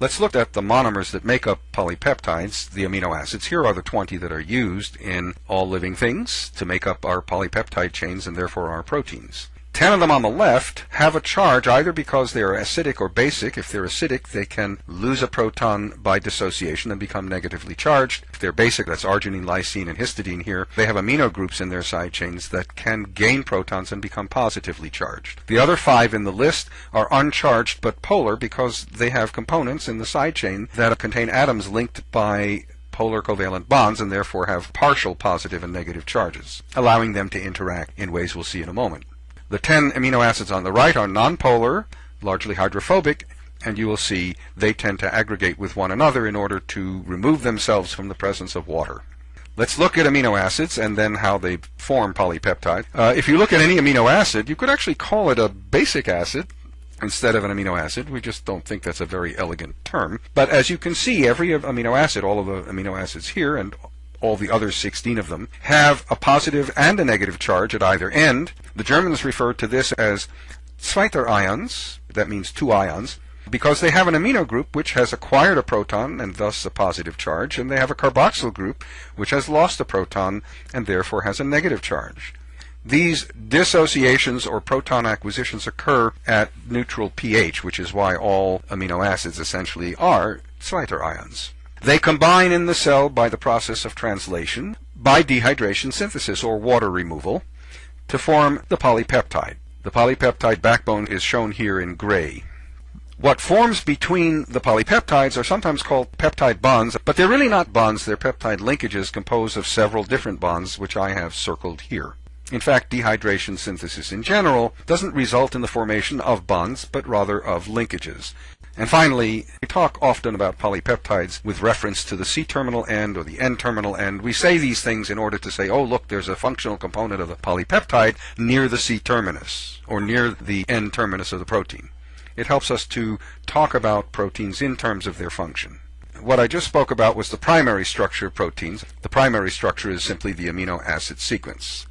Let's look at the monomers that make up polypeptides, the amino acids. Here are the 20 that are used in all living things to make up our polypeptide chains and therefore our proteins. Ten of them on the left have a charge either because they are acidic or basic. If they're acidic, they can lose a proton by dissociation and become negatively charged. If they're basic, that's arginine, lysine, and histidine here, they have amino groups in their side chains that can gain protons and become positively charged. The other five in the list are uncharged but polar because they have components in the side chain that contain atoms linked by polar covalent bonds and therefore have partial positive and negative charges, allowing them to interact in ways we'll see in a moment. The 10 amino acids on the right are nonpolar, largely hydrophobic, and you will see they tend to aggregate with one another in order to remove themselves from the presence of water. Let's look at amino acids and then how they form polypeptide. Uh, if you look at any amino acid, you could actually call it a basic acid instead of an amino acid. We just don't think that's a very elegant term. But as you can see, every amino acid, all of the amino acids here, and all the other 16 of them, have a positive and a negative charge at either end. The Germans refer to this as Zwitter ions, that means two ions, because they have an amino group which has acquired a proton and thus a positive charge, and they have a carboxyl group which has lost a proton and therefore has a negative charge. These dissociations or proton acquisitions occur at neutral pH, which is why all amino acids essentially are Zwitter ions. They combine in the cell by the process of translation, by dehydration synthesis or water removal, to form the polypeptide. The polypeptide backbone is shown here in gray. What forms between the polypeptides are sometimes called peptide bonds, but they're really not bonds, they're peptide linkages composed of several different bonds, which I have circled here. In fact, dehydration synthesis in general doesn't result in the formation of bonds, but rather of linkages. And finally, we talk often about polypeptides with reference to the C-terminal end or the N-terminal end. We say these things in order to say, oh, look, there's a functional component of the polypeptide near the C-terminus or near the N-terminus of the protein. It helps us to talk about proteins in terms of their function. What I just spoke about was the primary structure of proteins. The primary structure is simply the amino acid sequence.